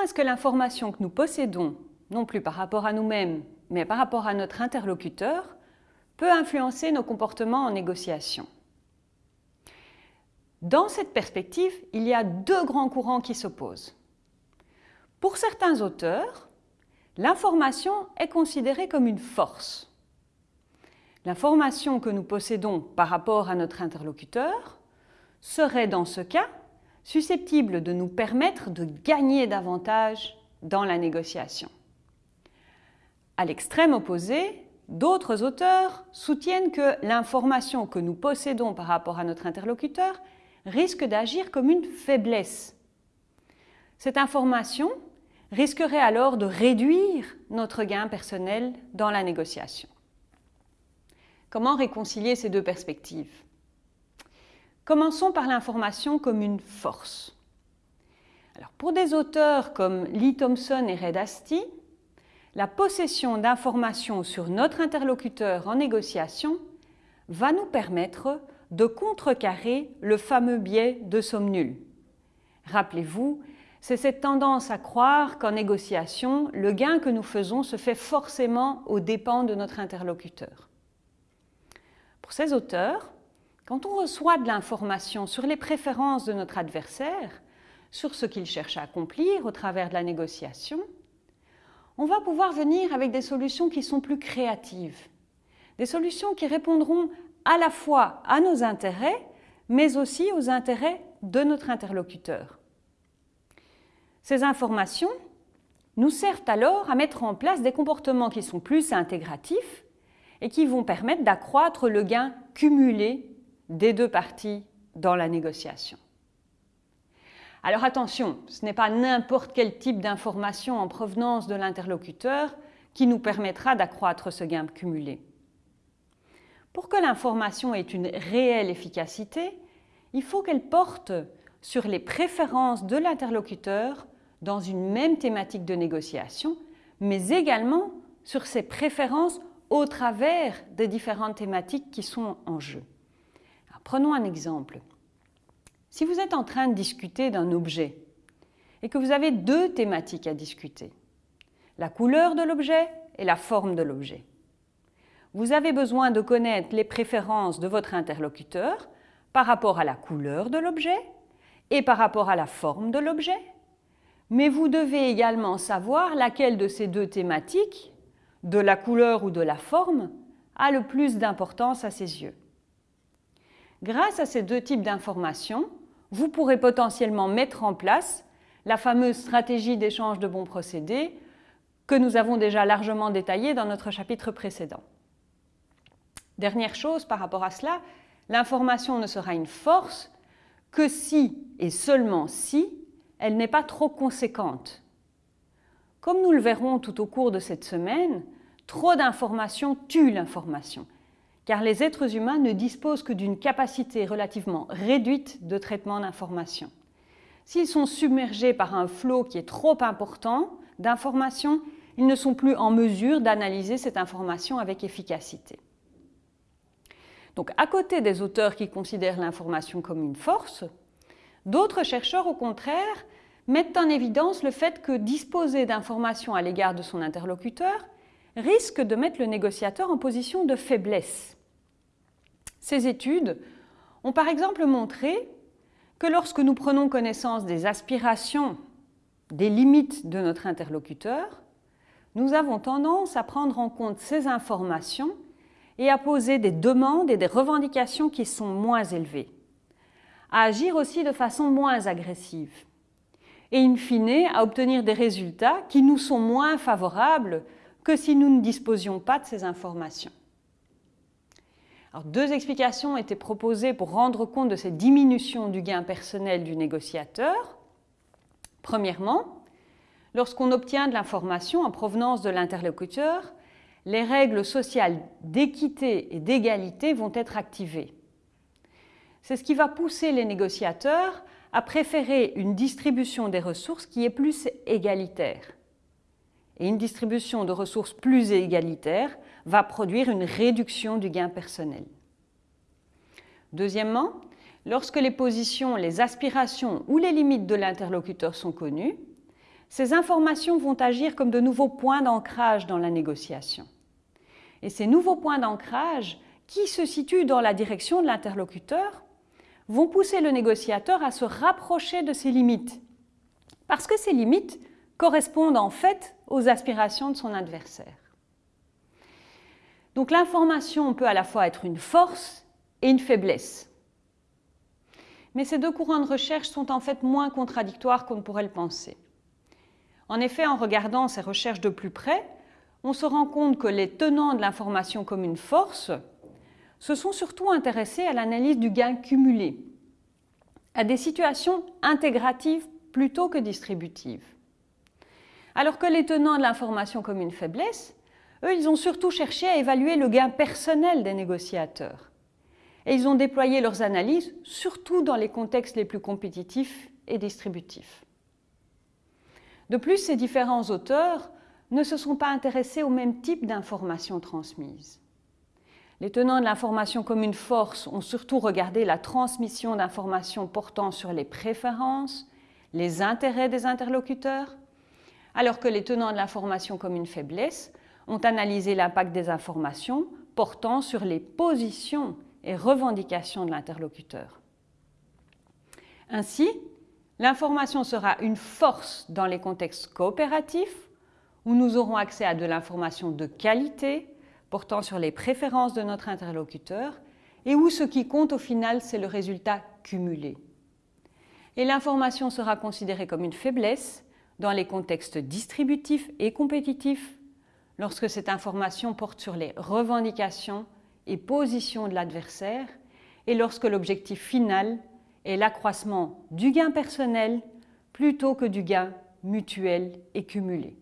est-ce que l'information que nous possédons, non plus par rapport à nous-mêmes, mais par rapport à notre interlocuteur, peut influencer nos comportements en négociation? Dans cette perspective, il y a deux grands courants qui s'opposent. Pour certains auteurs, l'information est considérée comme une force. L'information que nous possédons par rapport à notre interlocuteur serait dans ce cas susceptible de nous permettre de gagner davantage dans la négociation. À l'extrême opposé, d'autres auteurs soutiennent que l'information que nous possédons par rapport à notre interlocuteur risque d'agir comme une faiblesse. Cette information risquerait alors de réduire notre gain personnel dans la négociation. Comment réconcilier ces deux perspectives? Commençons par l'information comme une force. Pour des auteurs comme Lee Thompson et Red Asti, la possession d'informations sur notre interlocuteur en négociation va nous permettre de contrecarrer le fameux biais de somme nulle. Rappelez-vous, c'est cette tendance à croire qu'en négociation, le gain que nous faisons se fait forcément aux dépens de notre interlocuteur. Pour ces auteurs, quand on reçoit de l'information sur les préférences de notre adversaire, sur ce qu'il cherche à accomplir au travers de la négociation, on va pouvoir venir avec des solutions qui sont plus créatives, des solutions qui répondront à la fois à nos intérêts, mais aussi aux intérêts de notre interlocuteur. Ces informations nous servent alors à mettre en place des comportements qui sont plus intégratifs et qui vont permettre d'accroître le gain cumulé des deux parties dans la négociation. Alors attention, ce n'est pas n'importe quel type d'information en provenance de l'interlocuteur qui nous permettra d'accroître ce gain cumulé. Pour que l'information ait une réelle efficacité, il faut qu'elle porte sur les préférences de l'interlocuteur dans une même thématique de négociation, mais également sur ses préférences au travers des différentes thématiques qui sont en jeu. Prenons un exemple. Si vous êtes en train de discuter d'un objet et que vous avez deux thématiques à discuter, la couleur de l'objet et la forme de l'objet, vous avez besoin de connaître les préférences de votre interlocuteur par rapport à la couleur de l'objet et par rapport à la forme de l'objet, mais vous devez également savoir laquelle de ces deux thématiques, de la couleur ou de la forme, a le plus d'importance à ses yeux. Grâce à ces deux types d'informations, vous pourrez potentiellement mettre en place la fameuse stratégie d'échange de bons procédés que nous avons déjà largement détaillée dans notre chapitre précédent. Dernière chose par rapport à cela, l'information ne sera une force que si et seulement si elle n'est pas trop conséquente. Comme nous le verrons tout au cours de cette semaine, trop d'informations tue l'information car les êtres humains ne disposent que d'une capacité relativement réduite de traitement d'informations. S'ils sont submergés par un flot qui est trop important d'informations, ils ne sont plus en mesure d'analyser cette information avec efficacité. Donc, à côté des auteurs qui considèrent l'information comme une force, d'autres chercheurs, au contraire, mettent en évidence le fait que disposer d'informations à l'égard de son interlocuteur risque de mettre le négociateur en position de faiblesse. Ces études ont par exemple montré que lorsque nous prenons connaissance des aspirations, des limites de notre interlocuteur, nous avons tendance à prendre en compte ces informations et à poser des demandes et des revendications qui sont moins élevées, à agir aussi de façon moins agressive et in fine à obtenir des résultats qui nous sont moins favorables que si nous ne disposions pas de ces informations deux explications été proposées pour rendre compte de cette diminution du gain personnel du négociateur. Premièrement, lorsqu'on obtient de l'information en provenance de l'interlocuteur, les règles sociales d'équité et d'égalité vont être activées. C'est ce qui va pousser les négociateurs à préférer une distribution des ressources qui est plus égalitaire. Et une distribution de ressources plus égalitaire va produire une réduction du gain personnel. Deuxièmement, lorsque les positions, les aspirations ou les limites de l'interlocuteur sont connues, ces informations vont agir comme de nouveaux points d'ancrage dans la négociation. Et ces nouveaux points d'ancrage, qui se situent dans la direction de l'interlocuteur, vont pousser le négociateur à se rapprocher de ses limites, parce que ces limites correspondent en fait aux aspirations de son adversaire. Donc l'information peut à la fois être une force et une faiblesse. Mais ces deux courants de recherche sont en fait moins contradictoires qu'on ne pourrait le penser. En effet, en regardant ces recherches de plus près, on se rend compte que les tenants de l'information comme une force se sont surtout intéressés à l'analyse du gain cumulé, à des situations intégratives plutôt que distributives. Alors que les tenants de l'information comme une faiblesse, eux, ils ont surtout cherché à évaluer le gain personnel des négociateurs. Et ils ont déployé leurs analyses surtout dans les contextes les plus compétitifs et distributifs. De plus, ces différents auteurs ne se sont pas intéressés au même type d'informations transmises. Les tenants de l'information comme une force ont surtout regardé la transmission d'informations portant sur les préférences, les intérêts des interlocuteurs, alors que les tenants de l'information comme une faiblesse ont analysé l'impact des informations portant sur les positions et revendications de l'interlocuteur. Ainsi, L'information sera une force dans les contextes coopératifs où nous aurons accès à de l'information de qualité portant sur les préférences de notre interlocuteur et où ce qui compte au final, c'est le résultat cumulé. Et l'information sera considérée comme une faiblesse dans les contextes distributifs et compétitifs lorsque cette information porte sur les revendications et positions de l'adversaire et lorsque l'objectif final est l'accroissement du gain personnel plutôt que du gain mutuel et cumulé.